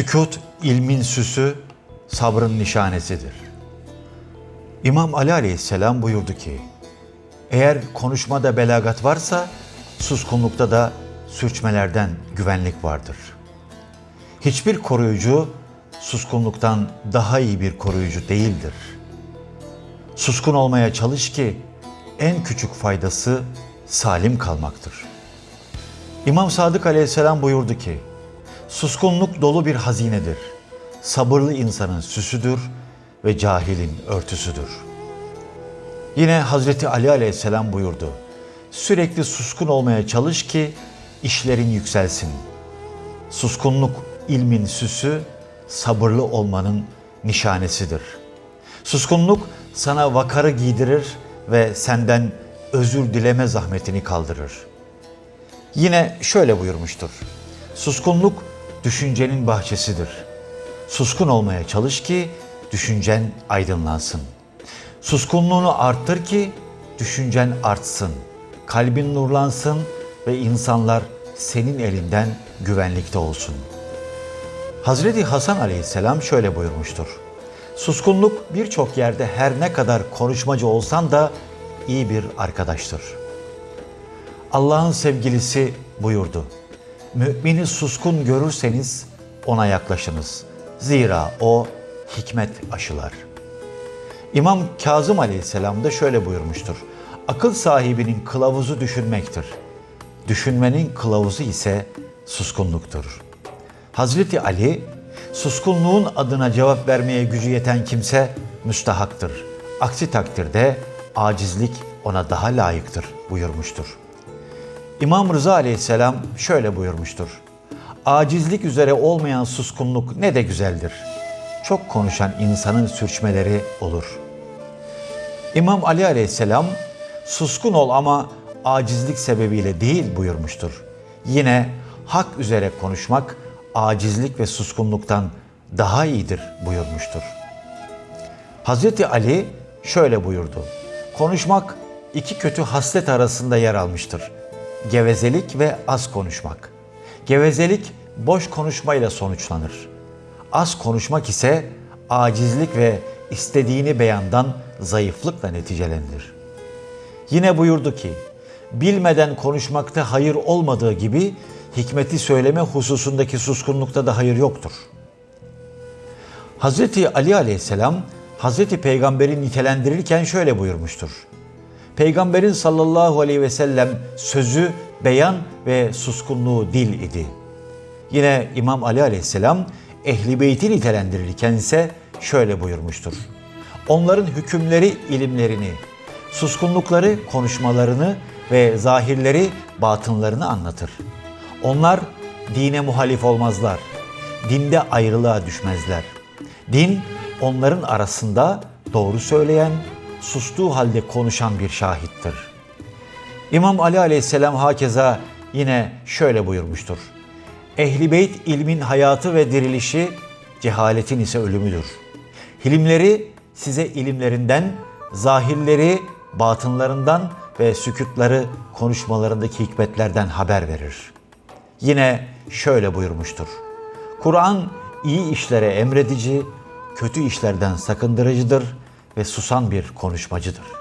Sükut ilmin süsü, sabrın nişanesidir. İmam Ali Aleyhisselam buyurdu ki, eğer konuşmada belagat varsa, suskunlukta da sürçmelerden güvenlik vardır. Hiçbir koruyucu suskunluktan daha iyi bir koruyucu değildir. Suskun olmaya çalış ki en küçük faydası salim kalmaktır. İmam Sadık Aleyhisselam buyurdu ki, Suskunluk dolu bir hazinedir. Sabırlı insanın süsüdür ve cahilin örtüsüdür. Yine Hazreti Ali Aleyhisselam buyurdu. Sürekli suskun olmaya çalış ki işlerin yükselsin. Suskunluk ilmin süsü, sabırlı olmanın nişanesidir. Suskunluk sana vakarı giydirir ve senden özür dileme zahmetini kaldırır. Yine şöyle buyurmuştur. Suskunluk düşüncenin bahçesidir. Suskun olmaya çalış ki düşüncen aydınlansın. Suskunluğunu arttır ki düşüncen artsın. Kalbin nurlansın ve insanlar senin elinden güvenlikte olsun. Hazreti Hasan aleyhisselam şöyle buyurmuştur. Suskunluk birçok yerde her ne kadar konuşmacı olsan da iyi bir arkadaştır. Allah'ın sevgilisi buyurdu. Mümini suskun görürseniz ona yaklaşınız. Zira o hikmet aşılar. İmam Kazım Aleyhisselam da şöyle buyurmuştur. Akıl sahibinin kılavuzu düşünmektir. Düşünmenin kılavuzu ise suskunluktur. Hazreti Ali, suskunluğun adına cevap vermeye gücü yeten kimse müstahaktır. Aksi takdirde acizlik ona daha layıktır buyurmuştur. İmam Rıza aleyhisselam şöyle buyurmuştur. Acizlik üzere olmayan suskunluk ne de güzeldir. Çok konuşan insanın sürçmeleri olur. İmam Ali aleyhisselam suskun ol ama acizlik sebebiyle değil buyurmuştur. Yine hak üzere konuşmak acizlik ve suskunluktan daha iyidir buyurmuştur. Hazreti Ali şöyle buyurdu. Konuşmak iki kötü haslet arasında yer almıştır gevezelik ve az konuşmak. Gevezelik boş konuşmayla sonuçlanır. Az konuşmak ise acizlik ve istediğini beyandan zayıflıkla neticelenir. Yine buyurdu ki, bilmeden konuşmakta hayır olmadığı gibi hikmeti söyleme hususundaki suskunlukta da hayır yoktur. Hazreti Ali aleyhisselam Hazreti Peygamber'i nitelendirirken şöyle buyurmuştur. Peygamberin sallallahu aleyhi ve sellem sözü beyan ve suskunluğu dil idi. Yine İmam Ali aleyhisselam ehli beyti nitelendirirken ise şöyle buyurmuştur. Onların hükümleri ilimlerini, suskunlukları konuşmalarını ve zahirleri batınlarını anlatır. Onlar dine muhalif olmazlar. Dinde ayrılığa düşmezler. Din onların arasında doğru söyleyen, sustuğu halde konuşan bir şahittir. İmam Ali aleyhisselam hakeza yine şöyle buyurmuştur. Ehli beyt ilmin hayatı ve dirilişi, cehaletin ise ölümüdür. Hilimleri size ilimlerinden, zahirleri batınlarından ve sükutları konuşmalarındaki hikmetlerden haber verir. Yine şöyle buyurmuştur. Kur'an iyi işlere emredici, kötü işlerden sakındırıcıdır ve susan bir konuşmacıdır.